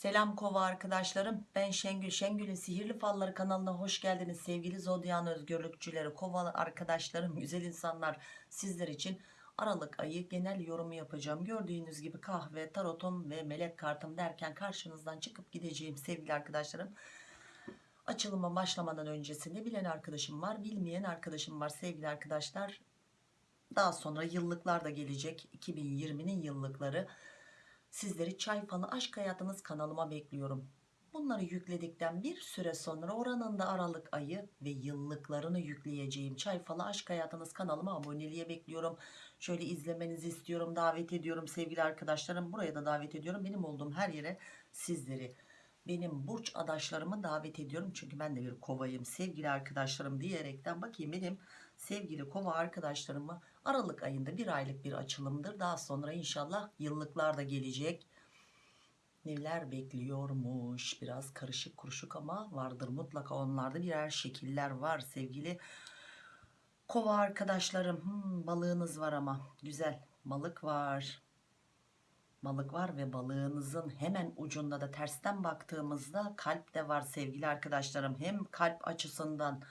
Selam kova arkadaşlarım. Ben Şengül. Şengül'ün Sihirli Falları kanalına hoş geldiniz. Sevgili Zodyan özgürlükçüleri, kova arkadaşlarım, güzel insanlar sizler için Aralık ayı genel yorumu yapacağım. Gördüğünüz gibi kahve, tarotum ve melek kartım derken karşınızdan çıkıp gideceğim sevgili arkadaşlarım. Açılıma başlamadan öncesinde bilen arkadaşım var, bilmeyen arkadaşım var sevgili arkadaşlar. Daha sonra yıllıklar da gelecek. 2020'nin yıllıkları. Sizleri Çay Falı Aşk Hayatınız kanalıma bekliyorum. Bunları yükledikten bir süre sonra oranında Aralık ayı ve yıllıklarını yükleyeceğim Çay Falı Aşk Hayatınız kanalıma aboneliğe bekliyorum. Şöyle izlemenizi istiyorum, davet ediyorum sevgili arkadaşlarım. Buraya da davet ediyorum. Benim olduğum her yere sizleri, benim burç adaşlarımı davet ediyorum. Çünkü ben de bir kovayım sevgili arkadaşlarım diyerekten bakayım benim sevgili kova arkadaşlarımı Aralık ayında bir aylık bir açılımdır. Daha sonra inşallah yıllıklar da gelecek. Neler bekliyormuş biraz karışık kuruşuk ama vardır mutlaka onlarda birer şekiller var sevgili kova arkadaşlarım. Hmm, balığınız var ama güzel balık var. Balık var ve balığınızın hemen ucunda da tersten baktığımızda kalp de var sevgili arkadaşlarım. Hem kalp açısından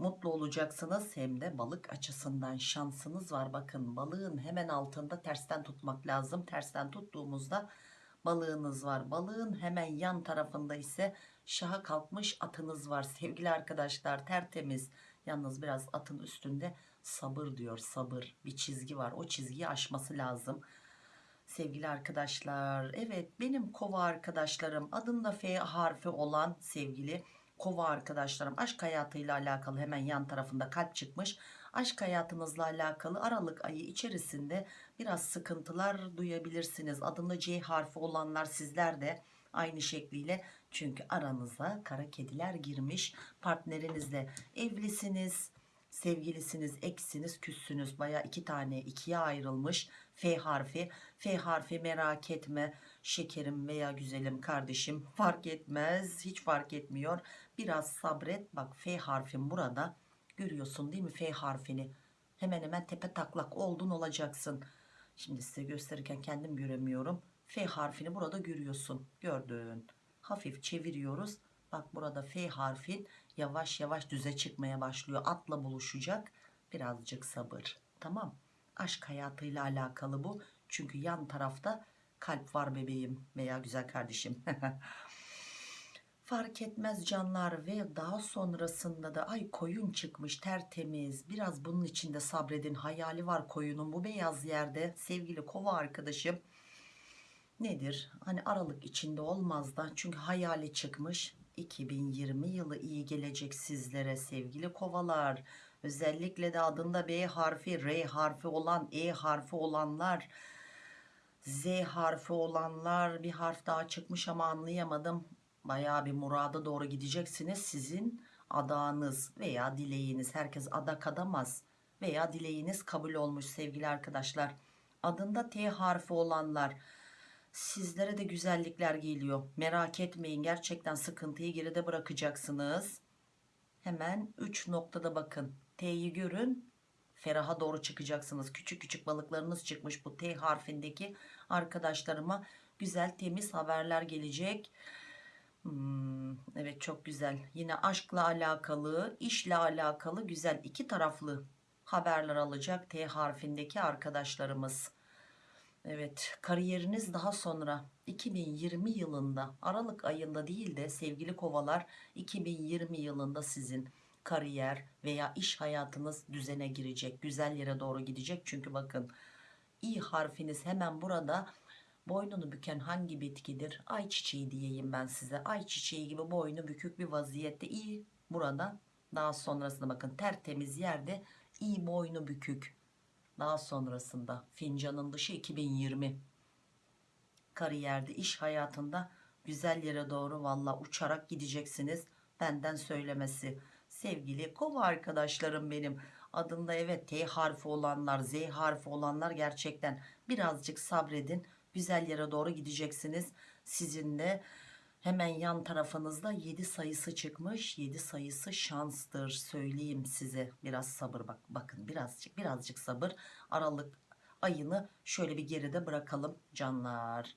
mutlu olacaksınız hem de balık açısından şansınız var. Bakın balığın hemen altında tersten tutmak lazım. Tersten tuttuğumuzda balığınız var. Balığın hemen yan tarafında ise şaha kalkmış atınız var. Sevgili arkadaşlar tertemiz. Yalnız biraz atın üstünde sabır diyor sabır. Bir çizgi var. O çizgiyi aşması lazım. Sevgili arkadaşlar evet benim kova arkadaşlarım adında F harfi olan sevgili kova arkadaşlarım. Aşk hayatıyla alakalı hemen yan tarafında kalp çıkmış. Aşk hayatınızla alakalı Aralık ayı içerisinde biraz sıkıntılar duyabilirsiniz. Adında C harfi olanlar sizler de aynı şekliyle. Çünkü aranıza kara kediler girmiş. Partnerinizle evlisiniz sevgilisiniz eksiniz küssünüz. Baya iki tane ikiye ayrılmış F harfi. F harfi merak etme. Şekerim veya güzelim kardeşim fark etmez. Hiç fark etmiyor biraz sabret. Bak F harfin burada. Görüyorsun değil mi F harfini? Hemen hemen tepe taklak oldun olacaksın. Şimdi size gösterirken kendim göremiyorum. F harfini burada görüyorsun. Gördün. Hafif çeviriyoruz. Bak burada F harfin yavaş yavaş düze çıkmaya başlıyor. Atla buluşacak. Birazcık sabır. Tamam. Aşk hayatıyla alakalı bu. Çünkü yan tarafta kalp var bebeğim veya güzel kardeşim fark etmez canlar ve daha sonrasında da ay koyun çıkmış tertemiz. Biraz bunun içinde sabredin. Hayali var koyunun bu beyaz yerde. Sevgili kova arkadaşım nedir? Hani aralık içinde olmaz da. Çünkü hayali çıkmış. 2020 yılı iyi gelecek sizlere sevgili kovalar. Özellikle de adında B harfi R harfi olan E harfi olanlar Z harfi olanlar. Bir harf daha çıkmış ama anlayamadım Bayağı bir murada doğru gideceksiniz. Sizin adağınız veya dileğiniz herkes adak adamaz veya dileğiniz kabul olmuş sevgili arkadaşlar. Adında T harfi olanlar sizlere de güzellikler geliyor. Merak etmeyin gerçekten sıkıntıyı geride bırakacaksınız. Hemen 3 noktada bakın. T'yi görün feraha doğru çıkacaksınız. Küçük küçük balıklarınız çıkmış bu T harfindeki arkadaşlarıma. Güzel temiz haberler gelecek Hmm, evet çok güzel. Yine aşkla alakalı işle alakalı güzel iki taraflı haberler alacak T harfindeki arkadaşlarımız. Evet kariyeriniz daha sonra 2020 yılında Aralık ayında değil de sevgili kovalar 2020 yılında sizin kariyer veya iş hayatınız düzene girecek güzel yere doğru gidecek. Çünkü bakın i harfiniz hemen burada boynunu büken hangi bitkidir? Ayçiçeği diyeyim ben size. Ayçiçeği gibi boynu bükük bir vaziyette. İyi burada. Daha sonrasında bakın tertemiz yerde iyi boynu bükük. Daha sonrasında fincanın dışı 2020 kariyerde iş hayatında güzel yere doğru valla uçarak gideceksiniz benden söylemesi. Sevgili kova arkadaşlarım benim adında evet T harfi olanlar Z harfi olanlar gerçekten birazcık sabredin güzel yere doğru gideceksiniz sizin de hemen yan tarafınızda 7 sayısı çıkmış 7 sayısı şanstır söyleyeyim size biraz sabır bak bakın birazcık birazcık sabır aralık ayını şöyle bir geride bırakalım canlar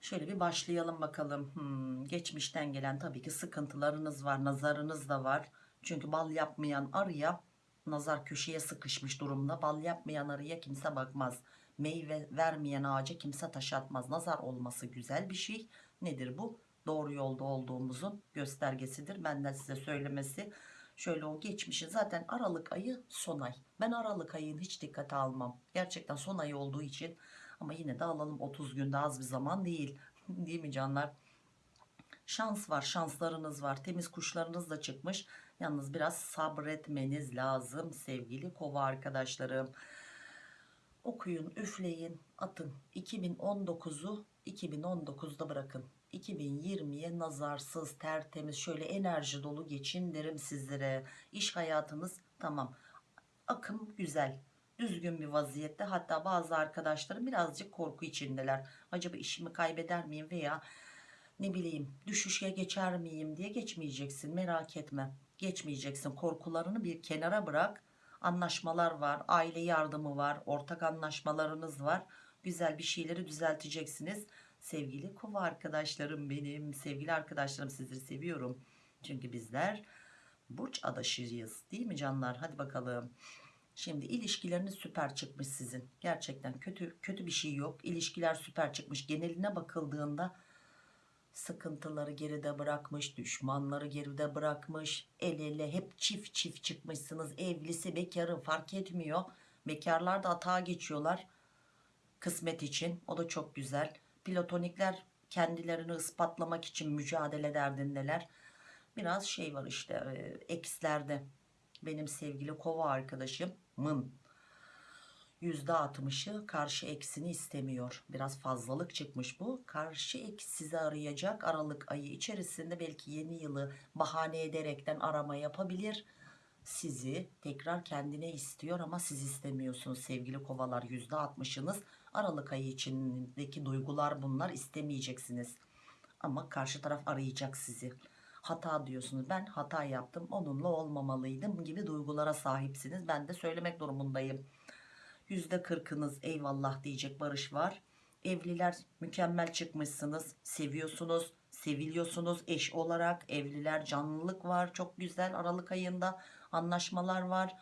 Şöyle bir başlayalım bakalım. Hmm, geçmişten gelen tabii ki sıkıntılarınız var, nazarınız da var. Çünkü bal yapmayan arıya nazar köşeye sıkışmış durumda. Bal yapmayan arıya kimse bakmaz. Meyve vermeyen ağaca kimse taş atmaz. Nazar olması güzel bir şey. Nedir bu? Doğru yolda olduğumuzun göstergesidir. Benden size söylemesi. Şöyle o geçmişin zaten Aralık ayı son ay. Ben Aralık ayını hiç dikkate almam. Gerçekten son ay olduğu için ama yine de alalım 30 günde az bir zaman değil. değil mi canlar? Şans var, şanslarınız var. Temiz kuşlarınız da çıkmış. Yalnız biraz sabretmeniz lazım sevgili kova arkadaşlarım. Okuyun, üfleyin, atın. 2019'u 2019'da bırakın. 2020'ye nazarsız, tertemiz, şöyle enerji dolu geçin derim sizlere. İş hayatınız tamam. Akım güzel. Düzgün bir vaziyette. Hatta bazı arkadaşlarım birazcık korku içindeler. Acaba işimi kaybeder miyim veya ne bileyim düşüşe geçer miyim diye geçmeyeceksin. Merak etme. Geçmeyeceksin. Korkularını bir kenara bırak. Anlaşmalar var. Aile yardımı var. Ortak anlaşmalarınız var. Güzel bir şeyleri düzelteceksiniz. Sevgili kova arkadaşlarım benim. Sevgili arkadaşlarım sizleri seviyorum. Çünkü bizler burç adaşıyız. Değil mi canlar? Hadi bakalım. Şimdi ilişkileriniz süper çıkmış sizin. Gerçekten kötü kötü bir şey yok. İlişkiler süper çıkmış. Geneline bakıldığında sıkıntıları geride bırakmış, düşmanları geride bırakmış, el ele hep çift çift çıkmışsınız. Evlisi bekarı fark etmiyor. Bekarlar da atağa geçiyorlar kısmet için. O da çok güzel. Platonikler kendilerini ispatlamak için mücadele derdindeler. Biraz şey var işte e, ekslerde. Benim sevgili kova arkadaşımın %60'ı karşı eksini istemiyor. Biraz fazlalık çıkmış bu. Karşı eks sizi arayacak Aralık ayı içerisinde belki yeni yılı bahane ederekten arama yapabilir. Sizi tekrar kendine istiyor ama siz istemiyorsunuz sevgili kovalar %60'ınız. Aralık ayı içindeki duygular bunlar istemeyeceksiniz. Ama karşı taraf arayacak sizi. Hata diyorsunuz. Ben hata yaptım. Onunla olmamalıydım gibi duygulara sahipsiniz. Ben de söylemek durumundayım. %40'ınız eyvallah diyecek barış var. Evliler mükemmel çıkmışsınız. Seviyorsunuz, seviliyorsunuz eş olarak. Evliler canlılık var. Çok güzel Aralık ayında anlaşmalar var.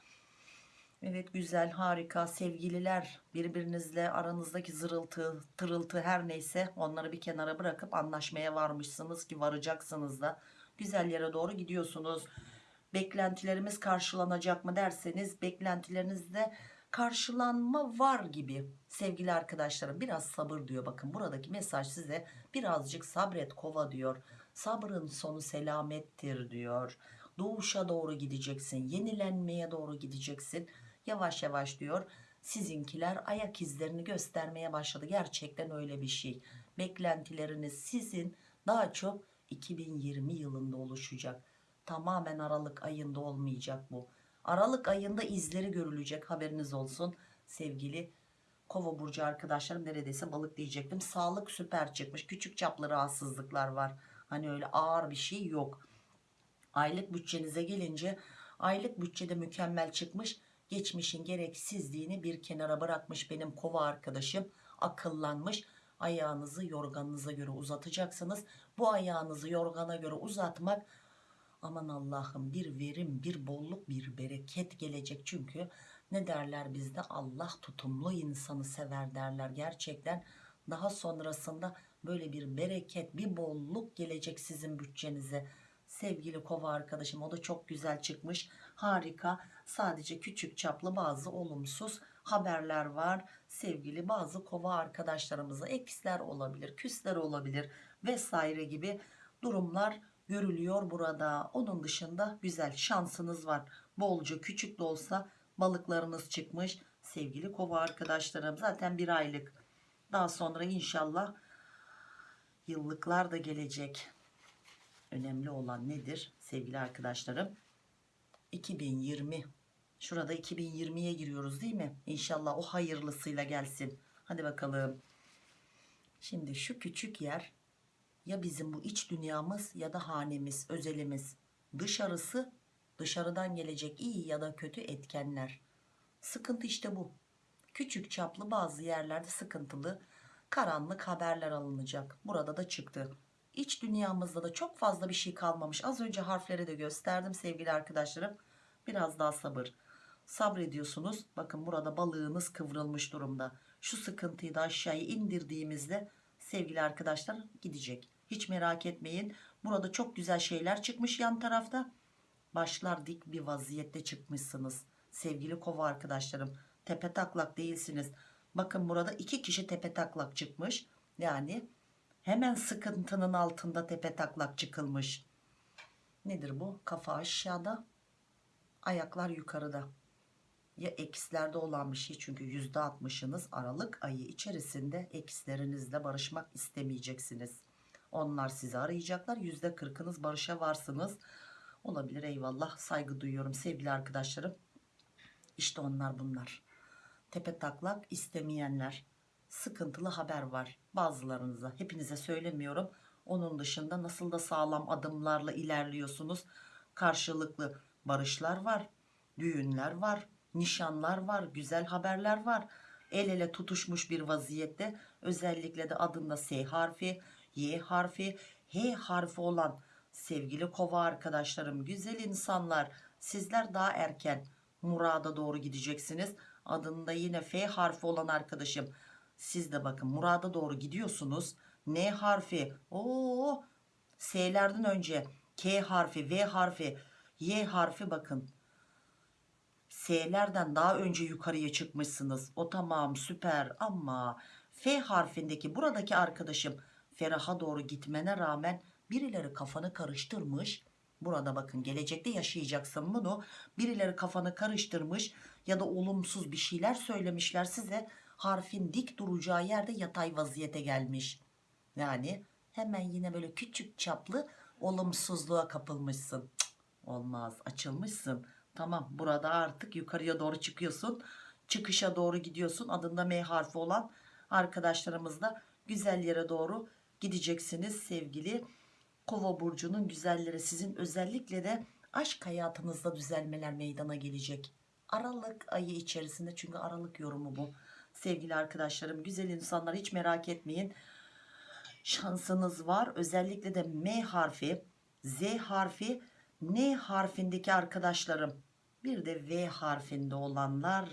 Evet güzel harika sevgililer birbirinizle aranızdaki zırıltı tırıltı her neyse onları bir kenara bırakıp anlaşmaya varmışsınız ki varacaksınız da güzel yere doğru gidiyorsunuz. Beklentilerimiz karşılanacak mı derseniz beklentilerinizde karşılanma var gibi. Sevgili arkadaşlarım biraz sabır diyor. Bakın buradaki mesaj size birazcık sabret kova diyor. Sabrın sonu selamettir diyor. Doğuşa doğru gideceksin yenilenmeye doğru gideceksin. Yavaş yavaş diyor sizinkiler ayak izlerini göstermeye başladı. Gerçekten öyle bir şey. Beklentileriniz sizin. Daha çok 2020 yılında oluşacak. Tamamen Aralık ayında olmayacak bu Aralık ayında izleri görülecek haberiniz olsun sevgili Kova burcu arkadaşlarım neredeyse balık diyecektim. Sağlık süper çıkmış. Küçük çaplı rahatsızlıklar var. Hani öyle ağır bir şey yok. Aylık bütçenize gelince aylık bütçede mükemmel çıkmış. Geçmişin gereksizliğini bir kenara bırakmış benim kova arkadaşım. Akıllanmış. Ayağınızı yorganınıza göre uzatacaksınız. Bu ayağınızı yorgana göre uzatmak aman Allah'ım bir verim bir bolluk bir bereket gelecek. Çünkü ne derler bizde? Allah tutumlu insanı sever derler. Gerçekten daha sonrasında böyle bir bereket bir bolluk gelecek sizin bütçenize. Sevgili kova arkadaşım o da çok güzel çıkmış. Harika. Sadece küçük çaplı bazı olumsuz haberler var. Sevgili bazı kova arkadaşlarımıza eksler olabilir küsler olabilir vesaire gibi durumlar görülüyor burada. Onun dışında güzel şansınız var. Bolca küçük de olsa balıklarınız çıkmış. Sevgili kova arkadaşlarım zaten bir aylık. Daha sonra inşallah yıllıklar da gelecek. Önemli olan nedir sevgili arkadaşlarım? 2020. Şurada 2020'ye giriyoruz değil mi? İnşallah o hayırlısıyla gelsin. Hadi bakalım. Şimdi şu küçük yer ya bizim bu iç dünyamız ya da hanemiz, özelimiz. Dışarısı dışarıdan gelecek iyi ya da kötü etkenler. Sıkıntı işte bu. Küçük çaplı bazı yerlerde sıkıntılı. karanlık haberler alınacak. Burada da çıktı. İç dünyamızda da çok fazla bir şey kalmamış. Az önce harfleri de gösterdim sevgili arkadaşlarım. Biraz daha sabır. Sabrediyorsunuz. Bakın burada balığınız kıvrılmış durumda. Şu sıkıntıyı da aşağıya indirdiğimizde sevgili arkadaşlar gidecek. Hiç merak etmeyin. Burada çok güzel şeyler çıkmış yan tarafta. Başlar dik bir vaziyette çıkmışsınız. Sevgili kova arkadaşlarım. Tepe taklak değilsiniz. Bakın burada iki kişi tepe taklak çıkmış. Yani hemen sıkıntının altında tepe taklak çıkılmış. Nedir bu? Kafa aşağıda, ayaklar yukarıda. Ya ekslerde olan bir şey çünkü yüzde altmışınız Aralık ayı içerisinde ekslerinizle barışmak istemeyeceksiniz. Onlar sizi arayacaklar. Yüzde kırkınız barışa varsınız. Olabilir eyvallah saygı duyuyorum sevgili arkadaşlarım. İşte onlar bunlar. Tepe taklak istemeyenler. Sıkıntılı haber var bazılarınıza. Hepinize söylemiyorum. Onun dışında nasıl da sağlam adımlarla ilerliyorsunuz. Karşılıklı barışlar var. Düğünler var. Nişanlar var. Güzel haberler var. El ele tutuşmuş bir vaziyette. Özellikle de adında S harfi, Y harfi, H harfi olan sevgili kova arkadaşlarım, güzel insanlar. Sizler daha erken murada doğru gideceksiniz. Adında yine F harfi olan arkadaşım. Siz de bakın murada doğru gidiyorsunuz. N harfi. Oo, S'lerden önce K harfi, V harfi, Y harfi bakın. S'lerden daha önce yukarıya çıkmışsınız. O tamam süper ama F harfindeki buradaki arkadaşım Ferah'a doğru gitmene rağmen birileri kafanı karıştırmış. Burada bakın gelecekte yaşayacaksın bunu. Birileri kafanı karıştırmış ya da olumsuz bir şeyler söylemişler size. Harfin dik duracağı yerde yatay vaziyete gelmiş. Yani hemen yine böyle küçük çaplı olumsuzluğa kapılmışsın. Cık, olmaz açılmışsın. Tamam burada artık yukarıya doğru çıkıyorsun. Çıkışa doğru gidiyorsun. Adında M harfi olan arkadaşlarımızla güzel yere doğru gideceksiniz sevgili Kova burcunun güzelleri sizin özellikle de aşk hayatınızda düzelmeler meydana gelecek. Aralık ayı içerisinde çünkü Aralık yorumu bu. Sevgili arkadaşlarım güzel insanlar hiç merak etmeyin. Şansınız var. Özellikle de M harfi, Z harfi, N harfindeki arkadaşlarım bir de V harfinde olanlar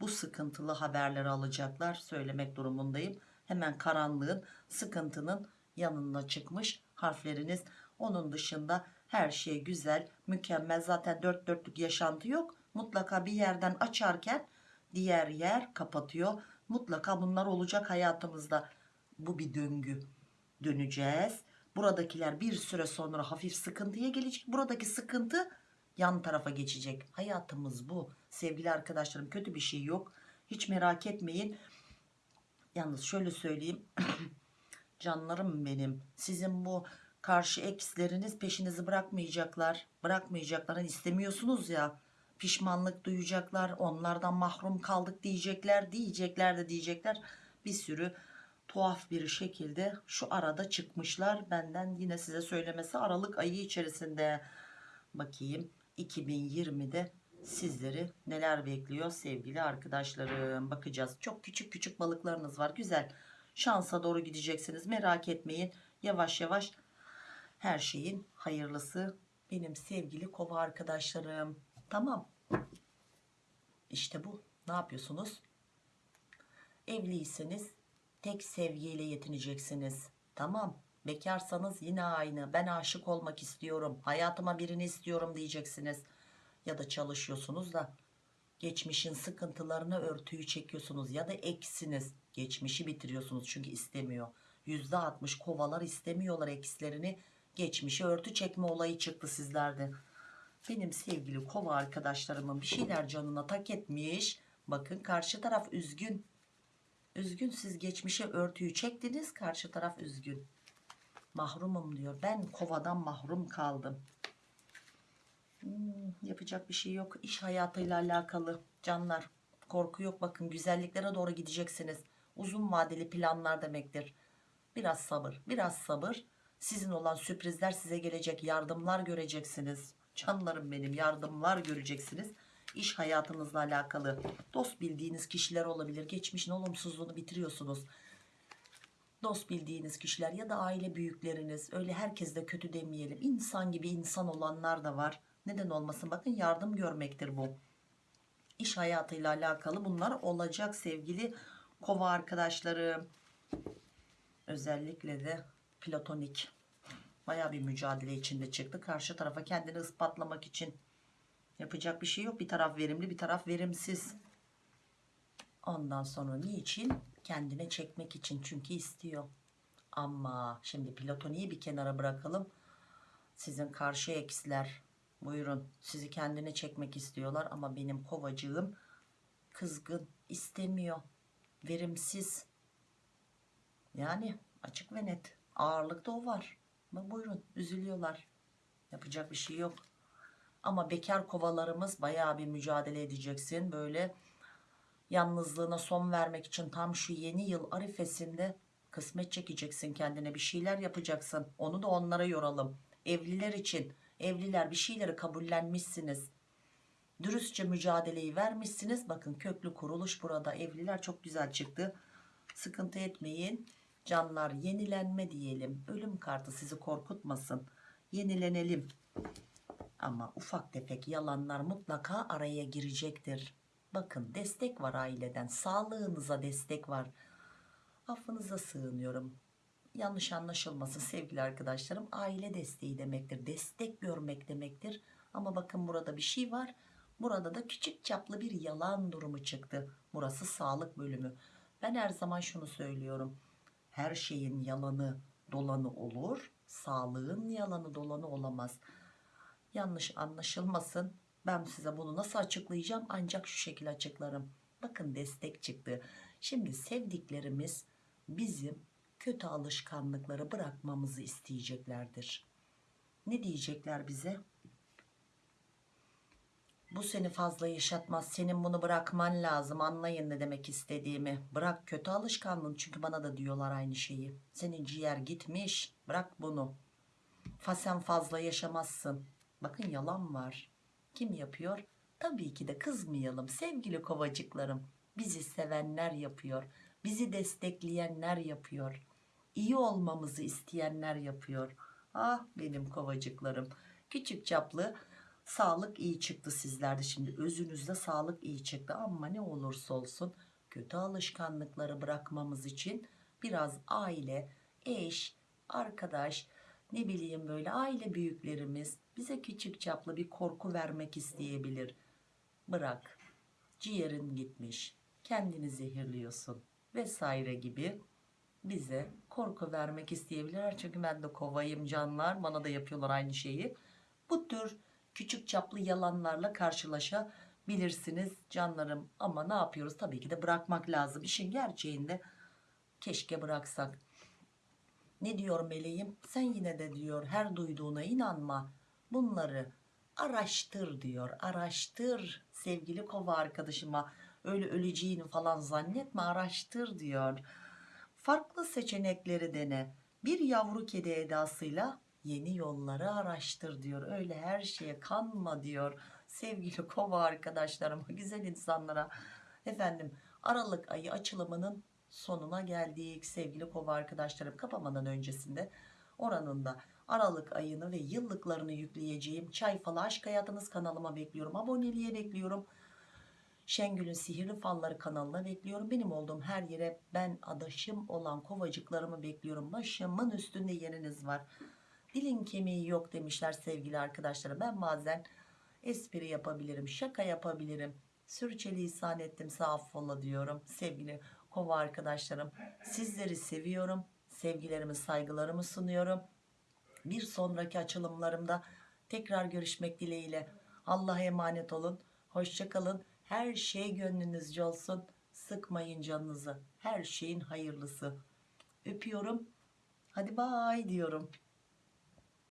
bu sıkıntılı haberleri alacaklar. Söylemek durumundayım. Hemen karanlığın, sıkıntının yanına çıkmış harfleriniz. Onun dışında her şey güzel, mükemmel. Zaten dört dörtlük yaşantı yok. Mutlaka bir yerden açarken diğer yer kapatıyor. Mutlaka bunlar olacak hayatımızda. Bu bir döngü. Döneceğiz. Buradakiler bir süre sonra hafif sıkıntıya gelecek. Buradaki sıkıntı yan tarafa geçecek. Hayatımız bu. Sevgili arkadaşlarım kötü bir şey yok. Hiç merak etmeyin. Yalnız şöyle söyleyeyim. Canlarım benim. Sizin bu karşı eksleriniz peşinizi bırakmayacaklar. Bırakmayacaklar. Hani istemiyorsunuz ya. Pişmanlık duyacaklar. Onlardan mahrum kaldık diyecekler. Diyecekler de diyecekler. Bir sürü tuhaf bir şekilde şu arada çıkmışlar. Benden yine size söylemesi Aralık ayı içerisinde. Bakayım 2020'de sizleri neler bekliyor sevgili arkadaşlarım. Bakacağız. Çok küçük küçük balıklarınız var. Güzel. Şansa doğru gideceksiniz. Merak etmeyin. Yavaş yavaş her şeyin hayırlısı benim sevgili kova arkadaşlarım. Tamam. İşte bu. Ne yapıyorsunuz? Evliyseniz tek sevgiyle yetineceksiniz. Tamam. Bekarsanız yine aynı. Ben aşık olmak istiyorum. Hayatıma birini istiyorum diyeceksiniz. Ya da çalışıyorsunuz da geçmişin sıkıntılarını örtüyü çekiyorsunuz ya da eksiniz. Geçmişi bitiriyorsunuz çünkü istemiyor. %60 kovalar istemiyorlar ekslerini. Geçmişi örtü çekme olayı çıktı sizlerde. Benim sevgili kova arkadaşlarımın bir şeyler canına tak etmiş. Bakın karşı taraf üzgün. Üzgün siz geçmişe örtüyü çektiniz karşı taraf üzgün. Mahrumum diyor. Ben kovadan mahrum kaldım. Hmm, yapacak bir şey yok. İş hayatıyla alakalı canlar. Korku yok bakın güzelliklere doğru gideceksiniz. Uzun vadeli planlar demektir. Biraz sabır, biraz sabır. Sizin olan sürprizler size gelecek. Yardımlar göreceksiniz. Canlarım benim yardımlar göreceksiniz. İş hayatınızla alakalı dost bildiğiniz kişiler olabilir. Geçmişin olumsuzluğunu bitiriyorsunuz. dost bildiğiniz kişiler ya da aile büyükleriniz öyle herkes de kötü demeyelim insan gibi insan olanlar da var neden olmasın? Bakın yardım görmektir bu. İş hayatıyla alakalı bunlar olacak sevgili kova arkadaşlarım özellikle de platonik. Baya bir mücadele içinde çıktı. Karşı tarafa kendini ispatlamak için. Yapacak bir şey yok. Bir taraf verimli bir taraf verimsiz. Ondan sonra niçin? Kendine çekmek için. Çünkü istiyor. Ama şimdi platoniyi bir kenara bırakalım. Sizin karşı eksiler buyurun sizi kendine çekmek istiyorlar ama benim kovacığım kızgın istemiyor. Verimsiz. Yani açık ve net. Ağırlıkta o var. Ama buyurun üzülüyorlar. Yapacak bir şey yok. Ama bekar kovalarımız bayağı bir mücadele edeceksin. Böyle yalnızlığına son vermek için tam şu yeni yıl arifesinde kısmet çekeceksin kendine bir şeyler yapacaksın. Onu da onlara yoralım. Evliler için evliler bir şeyleri kabullenmişsiniz. Dürüstçe mücadeleyi vermişsiniz. Bakın köklü kuruluş burada. Evliler çok güzel çıktı. Sıkıntı etmeyin. Canlar yenilenme diyelim. Ölüm kartı sizi korkutmasın. Yenilenelim. Ama ufak tefek yalanlar mutlaka araya girecektir. Bakın destek var aileden. Sağlığınıza destek var. Affınıza sığınıyorum yanlış anlaşılmasın sevgili arkadaşlarım. Aile desteği demektir destek görmek demektir. Ama bakın burada bir şey var. Burada da küçük çaplı bir yalan durumu çıktı. Burası sağlık bölümü. Ben her zaman şunu söylüyorum. Her şeyin yalanı dolanı olur. Sağlığın yalanı dolanı olamaz. Yanlış anlaşılmasın. Ben size bunu nasıl açıklayacağım? Ancak şu şekilde açıklarım. Bakın destek çıktı. Şimdi sevdiklerimiz bizim kötü alışkanlıkları bırakmamızı isteyeceklerdir. Ne diyecekler bize? Bu seni fazla yaşatmaz senin bunu bırakman lazım anlayın ne demek istediğimi. Bırak kötü alışkanlığın çünkü bana da diyorlar aynı şeyi. Senin ciğer gitmiş bırak bunu. Fa sen fazla yaşamazsın. Bakın yalan var. Kim yapıyor? Tabii ki de kızmayalım sevgili kovacıklarım. Bizi sevenler yapıyor bizi destekleyenler yapıyor iyi olmamızı isteyenler yapıyor. Ah benim kovacıklarım. Küçük çaplı sağlık iyi çıktı sizlerde. Şimdi özünüzde sağlık iyi çıktı. Ama ne olursa olsun kötü alışkanlıkları bırakmamız için biraz aile eş arkadaş ne bileyim böyle aile büyüklerimiz bize küçük çaplı bir korku vermek isteyebilir. Bırak ciğerin gitmiş kendini zehirliyorsun vesaire gibi bize korku vermek isteyebilirler. Çünkü ben de kovayım canlar. Bana da yapıyorlar aynı şeyi. Bu tür küçük çaplı yalanlarla karşılaşabilirsiniz canlarım. Ama ne yapıyoruz? Tabii ki de bırakmak lazım. İşin gerçeğinde keşke bıraksak. Ne diyor meleğim? Sen yine de diyor her duyduğuna inanma. Bunları araştır diyor. Araştır sevgili kova arkadaşıma. Öyle öleceğini falan zannetme araştır diyor farklı seçenekleri dene. Bir yavru kedi edasıyla yeni yolları araştır diyor. Öyle her şeye kanma diyor sevgili kova arkadaşlarıma güzel insanlara. Efendim Aralık ayı açılımının sonuna geldik sevgili kova arkadaşlarım. Kapamadan öncesinde oranın da Aralık ayını ve yıllıklarını yükleyeceğim çay falı aşk hayatınız kanalıma bekliyorum aboneliğe bekliyorum Şengül'ün Sihirli Falları kanalına bekliyorum. Benim olduğum her yere ben adaşım olan kovacıklarımı bekliyorum. Başımın üstünde yeriniz var. Dilin kemiği yok demişler sevgili arkadaşlarım. Ben bazen espri yapabilirim, şaka yapabilirim. Sürçelisan ettim affola diyorum. Sevgili kova arkadaşlarım sizleri seviyorum. Sevgilerimi saygılarımı sunuyorum. Bir sonraki açılımlarımda tekrar görüşmek dileğiyle. Allah'a emanet olun. Hoşçakalın. Her şey gönlünüzce olsun. Sıkmayın canınızı. Her şeyin hayırlısı. Öpüyorum. Hadi bay diyorum.